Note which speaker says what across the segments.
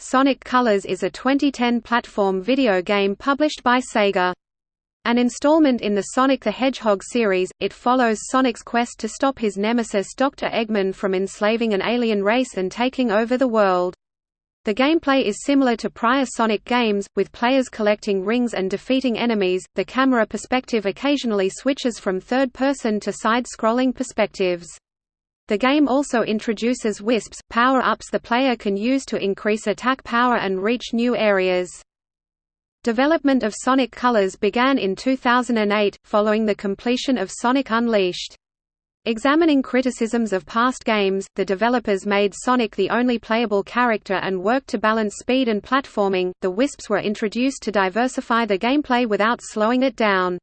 Speaker 1: Sonic Colors is a 2010 platform video game published by Sega. An installment in the Sonic the Hedgehog series, it follows Sonic's quest to stop his nemesis Dr. Eggman from enslaving an alien race and taking over the world. The gameplay is similar to prior Sonic games, with players collecting rings and defeating enemies. The camera perspective occasionally switches from third person to side scrolling perspectives. The game also introduces wisps, power-ups the player can use to increase attack power and reach new areas. Development of Sonic Colors began in 2008, following the completion of Sonic Unleashed. Examining criticisms of past games, the developers made Sonic the only playable character and worked to balance speed and platforming. The Wisps were introduced to diversify the gameplay without slowing it down.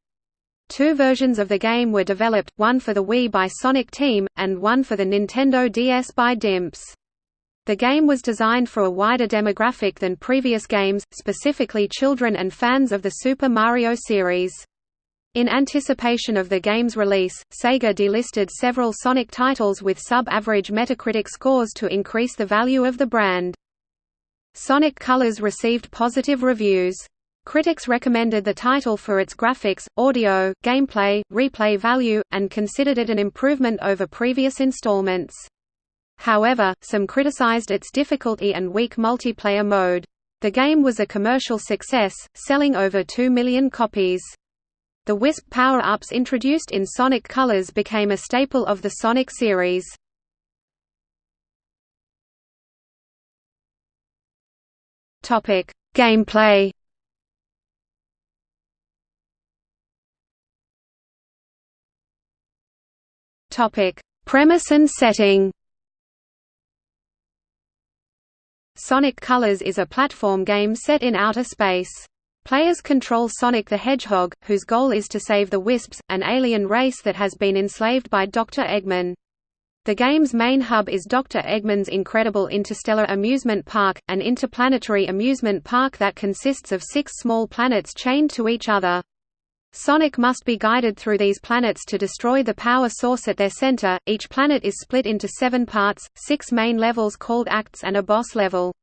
Speaker 1: Two versions of the game were developed, one for the Wii by Sonic Team, and one for the Nintendo DS by Dimps. The game was designed for a wider demographic than previous games, specifically children and fans of the Super Mario series. In anticipation of the game's release, Sega delisted several Sonic titles with sub-average Metacritic scores to increase the value of the brand. Sonic Colors received positive reviews. Critics recommended the title for its graphics, audio, gameplay, replay value, and considered it an improvement over previous installments. However, some criticized its difficulty and weak multiplayer mode. The game was a commercial success, selling over 2 million copies. The Wisp power-ups introduced in Sonic Colors became a staple of the Sonic series. Gameplay Topic: Premise and setting. Sonic Colors is a platform game set in outer space. Players control Sonic the Hedgehog, whose goal is to save the Wisps, an alien race that has been enslaved by Dr. Eggman. The game's main hub is Dr. Eggman's incredible interstellar amusement park, an interplanetary amusement park that consists of six small planets chained to each other. Sonic must be guided through these planets to destroy the power source at their center. Each planet is split into seven parts, six main levels called acts and a boss level.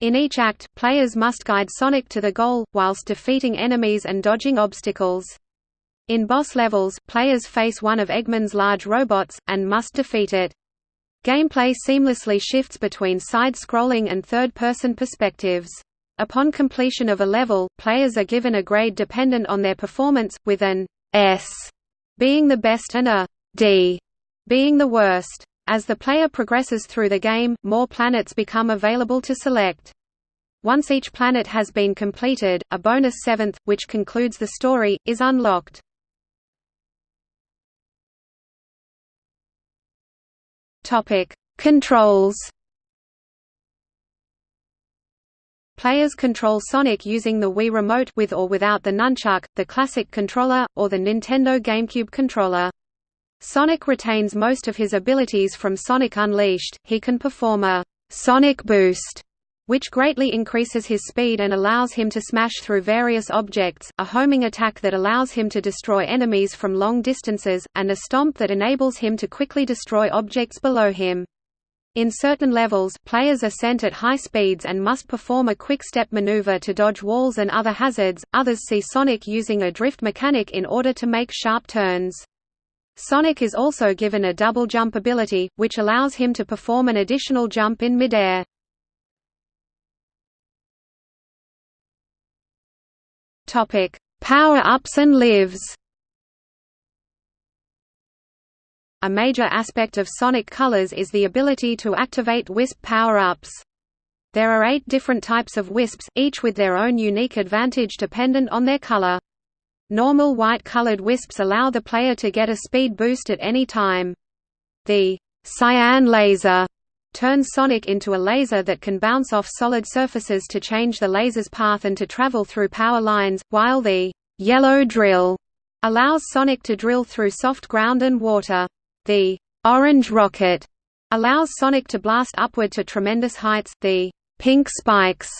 Speaker 1: In each act, players must guide Sonic to the goal, whilst defeating enemies and dodging obstacles. In boss levels, players face one of Eggman's large robots, and must defeat it. Gameplay seamlessly shifts between side-scrolling and third-person perspectives. Upon completion of a level, players are given a grade dependent on their performance, with an S being the best and a D being the worst. As the player progresses through the game, more planets become available to select. Once each planet has been completed, a bonus seventh, which concludes the story, is unlocked. Controls Players control Sonic using the Wii Remote with or without the nunchuck, the classic controller, or the Nintendo GameCube controller. Sonic retains most of his abilities from Sonic Unleashed, he can perform a «Sonic Boost» which greatly increases his speed and allows him to smash through various objects, a homing attack that allows him to destroy enemies from long distances, and a stomp that enables him to quickly destroy objects below him. In certain levels, players are sent at high speeds and must perform a quick-step maneuver to dodge walls and other hazards, others see Sonic using a drift mechanic in order to make sharp turns. Sonic is also given a double jump ability, which allows him to perform an additional jump in midair. Power-ups and lives A major aspect of Sonic Colors is the ability to activate Wisp power-ups. There are eight different types of Wisps, each with their own unique advantage dependent on their color. Normal white-colored Wisps allow the player to get a speed boost at any time. The cyan laser turns Sonic into a laser that can bounce off solid surfaces to change the laser's path and to travel through power lines, while the yellow drill allows Sonic to drill through soft ground and water. The orange rocket allows Sonic to blast upward to tremendous heights. The pink spikes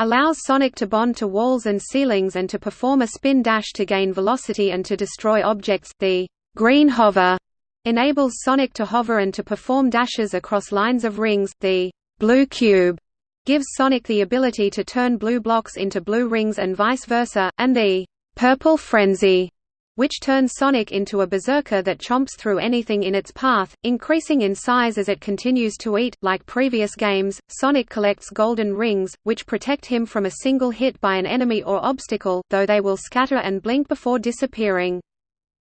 Speaker 1: allows Sonic to bond to walls and ceilings and to perform a spin dash to gain velocity and to destroy objects. The green hover enables Sonic to hover and to perform dashes across lines of rings. The blue cube gives Sonic the ability to turn blue blocks into blue rings and vice versa, and the Purple Frenzy which turns Sonic into a berserker that chomps through anything in its path, increasing in size as it continues to eat. Like previous games, Sonic collects golden rings, which protect him from a single hit by an enemy or obstacle, though they will scatter and blink before disappearing.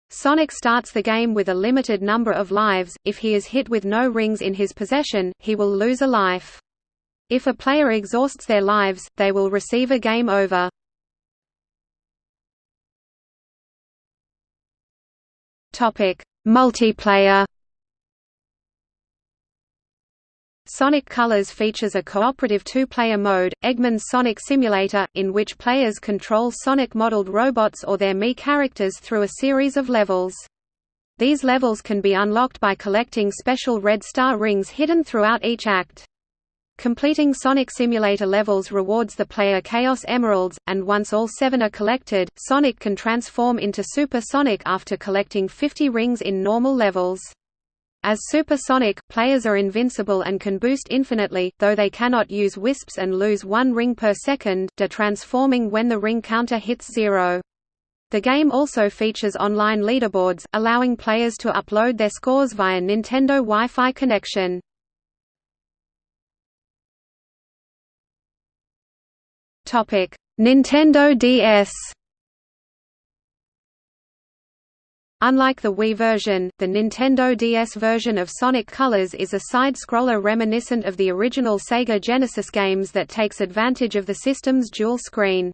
Speaker 1: Sonic starts the game with a limited number of lives, if he is hit with no rings in his possession, he will lose a life. If a player exhausts their lives, they will receive a game over. Topic: Multiplayer. Sonic Colors features a cooperative two-player mode, Eggman's Sonic Simulator, in which players control Sonic-modeled robots or their Mii characters through a series of levels. These levels can be unlocked by collecting special red star rings hidden throughout each act. Completing Sonic Simulator levels rewards the player Chaos Emeralds, and once all seven are collected, Sonic can transform into Super Sonic after collecting 50 rings in normal levels. As Super Sonic, players are invincible and can boost infinitely, though they cannot use wisps and lose one ring per second, de-transforming when the ring counter hits zero. The game also features online leaderboards, allowing players to upload their scores via Nintendo Wi-Fi connection. Topic: Nintendo DS. Unlike the Wii version, the Nintendo DS version of Sonic Colors is a side-scroller reminiscent of the original Sega Genesis games that takes advantage of the system's dual screen.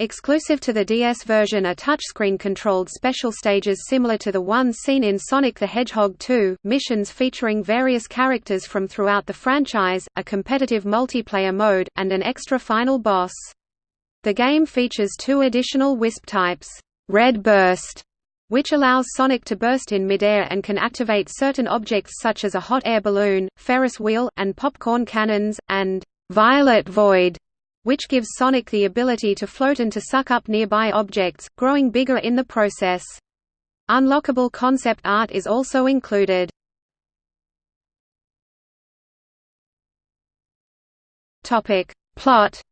Speaker 1: Exclusive to the DS version are touchscreen-controlled special stages similar to the ones seen in Sonic the Hedgehog 2, missions featuring various characters from throughout the franchise, a competitive multiplayer mode, and an extra final boss. The game features two additional Wisp types, Red Burst, which allows Sonic to burst in midair and can activate certain objects such as a hot air balloon, Ferris wheel, and popcorn cannons, and Violet Void, which gives Sonic the ability to float and to suck up nearby objects, growing bigger in the process. Unlockable concept art is also included. Plot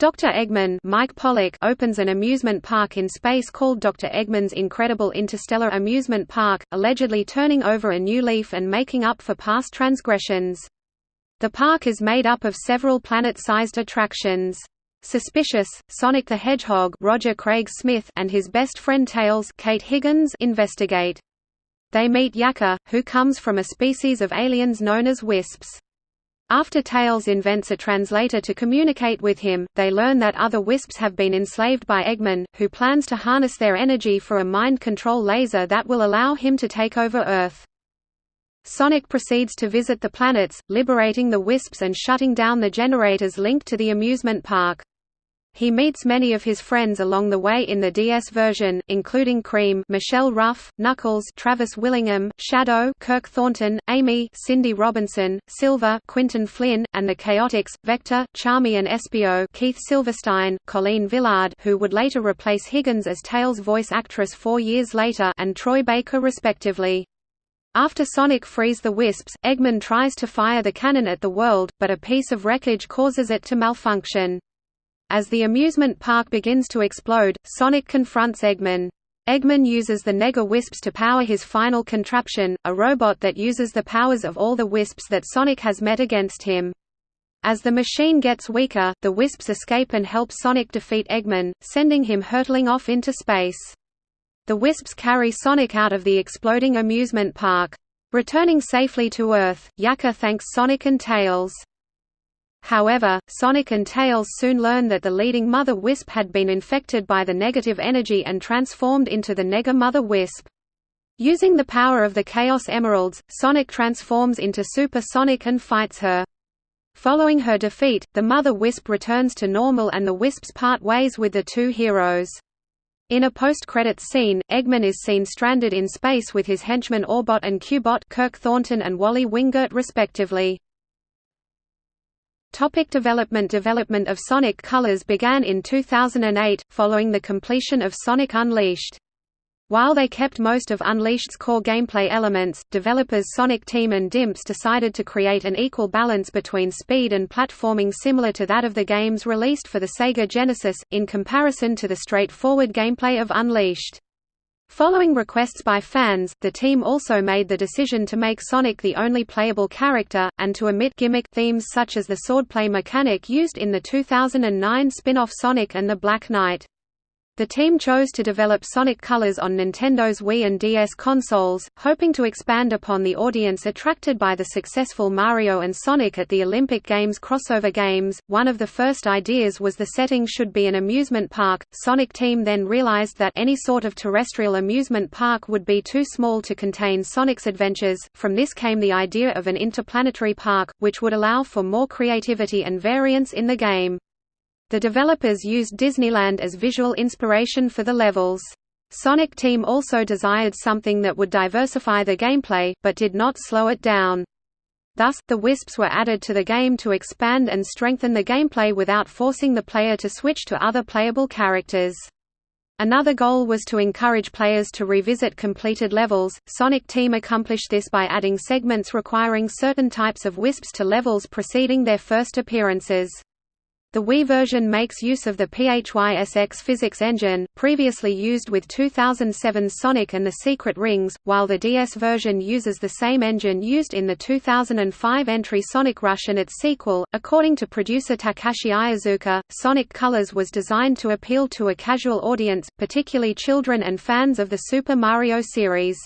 Speaker 1: Dr. Eggman Mike Pollock opens an amusement park in space called Dr. Eggman's Incredible Interstellar Amusement Park, allegedly turning over a new leaf and making up for past transgressions. The park is made up of several planet-sized attractions. Suspicious, Sonic the Hedgehog Roger Craig Smith and his best friend Tails Kate Higgins investigate. They meet Yacker, who comes from a species of aliens known as wisps. After Tails invents a translator to communicate with him, they learn that other wisps have been enslaved by Eggman, who plans to harness their energy for a mind control laser that will allow him to take over Earth. Sonic proceeds to visit the planets, liberating the Wisps and shutting down the generators linked to the amusement park. He meets many of his friends along the way in the DS version, including Cream, Michelle Ruff, Knuckles, Travis Willingham, Shadow, Kirk Thornton, Amy, Cindy Robinson, Silver, Quinton Flynn, and the Chaotix, Vector, Charmy and Espio, Keith Silverstein, Colleen Villard, who would later replace Higgins as Tails' voice actress 4 years later, and Troy Baker respectively. After Sonic frees the Wisps, Eggman tries to fire the cannon at the world, but a piece of wreckage causes it to malfunction. As the amusement park begins to explode, Sonic confronts Eggman. Eggman uses the Nega Wisps to power his final contraption, a robot that uses the powers of all the Wisps that Sonic has met against him. As the machine gets weaker, the Wisps escape and help Sonic defeat Eggman, sending him hurtling off into space. The Wisps carry Sonic out of the exploding amusement park. Returning safely to Earth, Yacker thanks Sonic and Tails. However, Sonic and Tails soon learn that the leading Mother Wisp had been infected by the negative energy and transformed into the Nega Mother Wisp. Using the power of the Chaos Emeralds, Sonic transforms into Super Sonic and fights her. Following her defeat, the Mother Wisp returns to normal and the Wisps part ways with the two heroes. In a post-credits scene, Eggman is seen stranded in space with his henchmen Orbot and Cubot Kirk Thornton and Wally Wingert respectively. Topic development Development of Sonic Colors began in 2008, following the completion of Sonic Unleashed. While they kept most of Unleashed's core gameplay elements, developers Sonic Team and Dimps decided to create an equal balance between speed and platforming similar to that of the games released for the Sega Genesis, in comparison to the straightforward gameplay of Unleashed. Following requests by fans, the team also made the decision to make Sonic the only playable character, and to omit gimmick themes such as the swordplay mechanic used in the 2009 spin-off Sonic and the Black Knight. The team chose to develop Sonic Colors on Nintendo's Wii and DS consoles, hoping to expand upon the audience attracted by the successful Mario and Sonic at the Olympic Games crossover games. One of the first ideas was the setting should be an amusement park. Sonic Team then realized that any sort of terrestrial amusement park would be too small to contain Sonic's adventures. From this came the idea of an interplanetary park, which would allow for more creativity and variance in the game. The developers used Disneyland as visual inspiration for the levels. Sonic Team also desired something that would diversify the gameplay, but did not slow it down. Thus, the Wisps were added to the game to expand and strengthen the gameplay without forcing the player to switch to other playable characters. Another goal was to encourage players to revisit completed levels. Sonic Team accomplished this by adding segments requiring certain types of Wisps to levels preceding their first appearances. The Wii version makes use of the PHYSX physics engine, previously used with 2007's Sonic and the Secret Rings, while the DS version uses the same engine used in the 2005 entry Sonic Rush and its sequel. According to producer Takashi Iizuka, Sonic Colors was designed to appeal to a casual audience, particularly children and fans of the Super Mario series.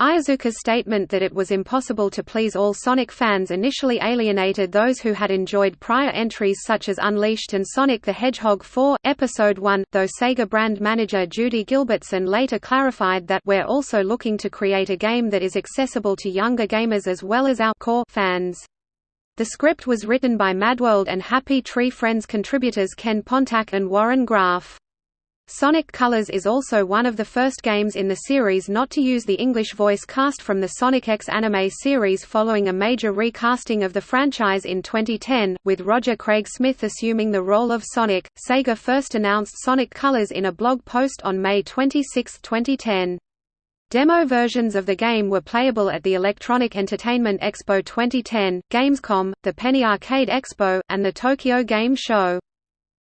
Speaker 1: Iizuka's statement that it was impossible to please all Sonic fans initially alienated those who had enjoyed prior entries such as Unleashed and Sonic the Hedgehog 4, Episode 1, though Sega brand manager Judy Gilbertson later clarified that we're also looking to create a game that is accessible to younger gamers as well as our core fans. The script was written by Madworld and Happy Tree Friends contributors Ken Pontac and Warren Graff. Sonic Colors is also one of the first games in the series not to use the English voice cast from the Sonic X anime series following a major recasting of the franchise in 2010, with Roger Craig Smith assuming the role of Sonic. Sega first announced Sonic Colors in a blog post on May 26, 2010. Demo versions of the game were playable at the Electronic Entertainment Expo 2010, Gamescom, the Penny Arcade Expo, and the Tokyo Game Show.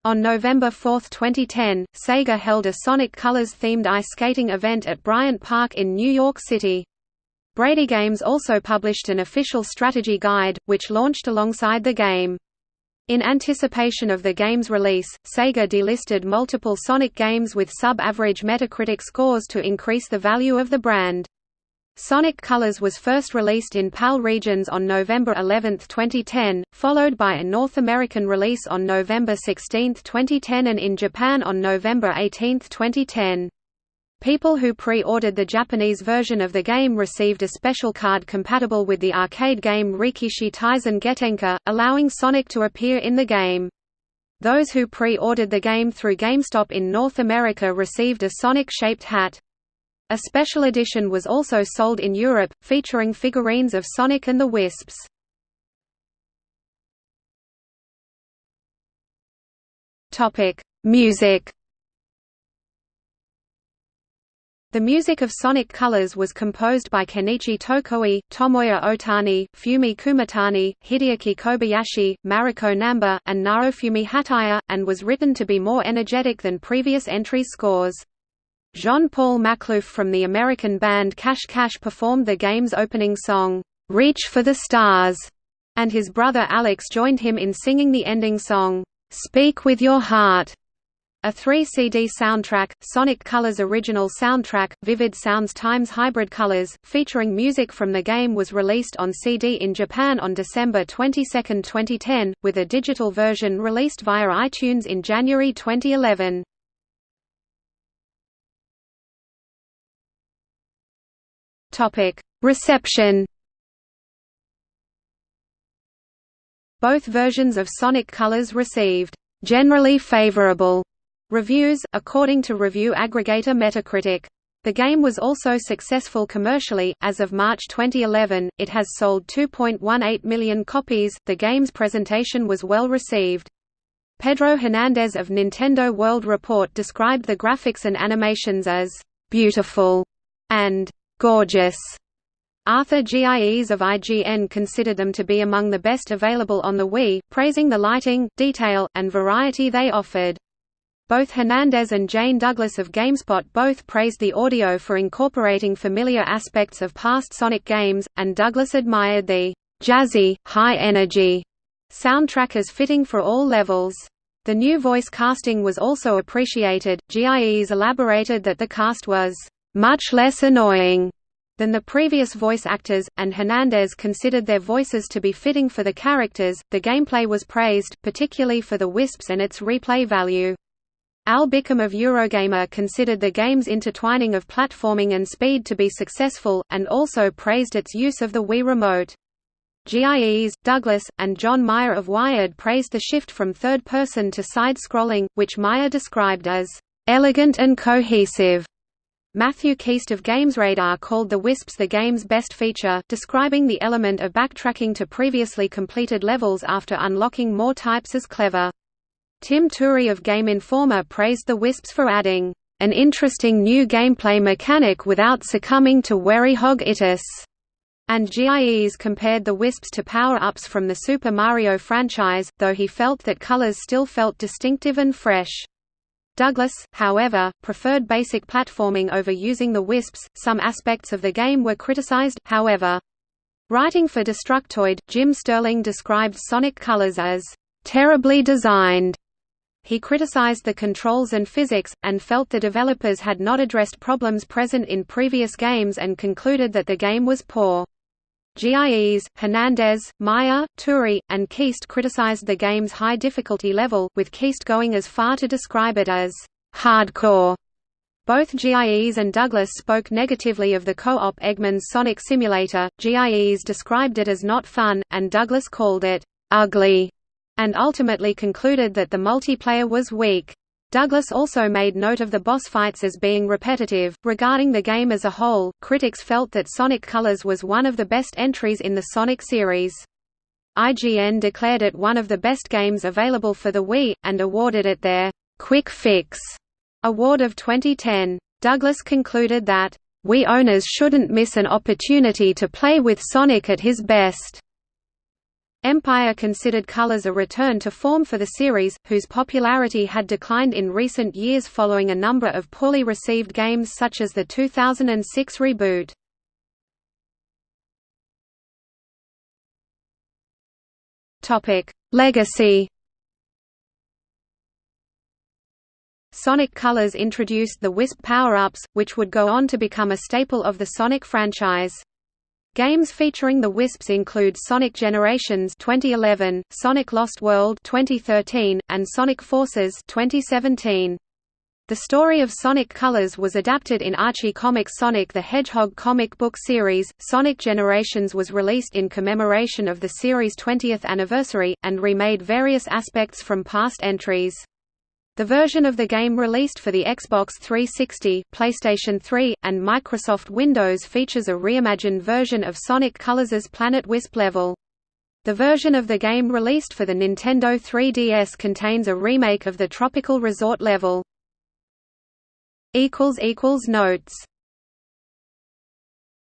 Speaker 1: On November 4, 2010, Sega held a Sonic Colors-themed ice skating event at Bryant Park in New York City. Brady Games also published an official strategy guide, which launched alongside the game. In anticipation of the game's release, Sega delisted multiple Sonic games with sub-average Metacritic scores to increase the value of the brand. Sonic Colors was first released in PAL regions on November 11, 2010, followed by a North American release on November 16, 2010 and in Japan on November 18, 2010. People who pre-ordered the Japanese version of the game received a special card compatible with the arcade game Rekishi Taisen Gettenka, allowing Sonic to appear in the game. Those who pre-ordered the game through GameStop in North America received a Sonic-shaped hat. A special edition was also sold in Europe, featuring figurines of Sonic and the Wisps. Music The music of Sonic Colors was composed by Kenichi Tokoi, Tomoya Otani, Fumi Kumatani, Hideaki Kobayashi, Mariko Namba, and Naofumi Hataya, and was written to be more energetic than previous entries' scores. Jean-Paul Makhlouf from the American band Cash Cash performed the game's opening song, "'Reach for the Stars", and his brother Alex joined him in singing the ending song, "'Speak with Your Heart". A 3-CD soundtrack, Sonic Colors original soundtrack, Vivid Sounds Times Hybrid Colors, featuring music from the game was released on CD in Japan on December 22, 2010, with a digital version released via iTunes in January 2011. Topic: Reception. Both versions of Sonic Colors received generally favorable reviews, according to review aggregator Metacritic. The game was also successful commercially. As of March 2011, it has sold 2.18 million copies. The game's presentation was well received. Pedro Hernandez of Nintendo World Report described the graphics and animations as beautiful and gorgeous. Arthur Gies of IGN considered them to be among the best available on the Wii, praising the lighting, detail, and variety they offered. Both Hernandez and Jane Douglas of GameSpot both praised the audio for incorporating familiar aspects of past Sonic games, and Douglas admired the jazzy, high-energy soundtrack as fitting for all levels. The new voice casting was also appreciated. Gies elaborated that the cast was much less annoying than the previous voice actors, and Hernandez considered their voices to be fitting for the characters. The gameplay was praised, particularly for the wisps and its replay value. Al Bickham of Eurogamer considered the game's intertwining of platforming and speed to be successful, and also praised its use of the Wii Remote. Gies, Douglas, and John Meyer of Wired praised the shift from third-person to side-scrolling, which Meyer described as, "...elegant and cohesive." Matthew Keast of GamesRadar called the Wisps the game's best feature, describing the element of backtracking to previously completed levels after unlocking more types as clever. Tim Turi of Game Informer praised the Wisps for adding, "...an interesting new gameplay mechanic without succumbing to werehog-itis." And Gies compared the Wisps to power-ups from the Super Mario franchise, though he felt that colors still felt distinctive and fresh. Douglas, however, preferred basic platforming over using the Wisps. Some aspects of the game were criticized, however. Writing for Destructoid, Jim Sterling described Sonic Colors as terribly designed he criticized the controls and physics, and felt the developers had not addressed problems present in previous games and concluded that the game was poor. Gies, Hernandez, Meyer, Turi, and Keast criticized the game's high difficulty level, with Keast going as far to describe it as hardcore. Both Gies and Douglas spoke negatively of the co-op Eggman's Sonic Simulator, Gies described it as not fun, and Douglas called it ugly and ultimately concluded that the multiplayer was weak. Douglas also made note of the boss fights as being repetitive. Regarding the game as a whole, critics felt that Sonic Colors was one of the best entries in the Sonic series. IGN declared it one of the best games available for the Wii, and awarded it their Quick Fix award of 2010. Douglas concluded that, Wii owners shouldn't miss an opportunity to play with Sonic at his best. Empire considered Colors a return to form for the series, whose popularity had declined in recent years following a number of poorly received games such as the 2006 reboot. Legacy Sonic Colors introduced the Wisp power-ups, which would go on to become a staple of the Sonic franchise. Games featuring the Wisps include Sonic Generations 2011, Sonic Lost World 2013, and Sonic Forces 2017. The story of Sonic Colors was adapted in Archie Comics' Sonic the Hedgehog comic book series. Sonic Generations was released in commemoration of the series' 20th anniversary, and remade various aspects from past entries. The version of the game released for the Xbox 360, PlayStation 3, and Microsoft Windows features a reimagined version of Sonic Colors' Planet Wisp level. The version of the game released for the Nintendo 3DS contains a remake of the Tropical Resort level. Notes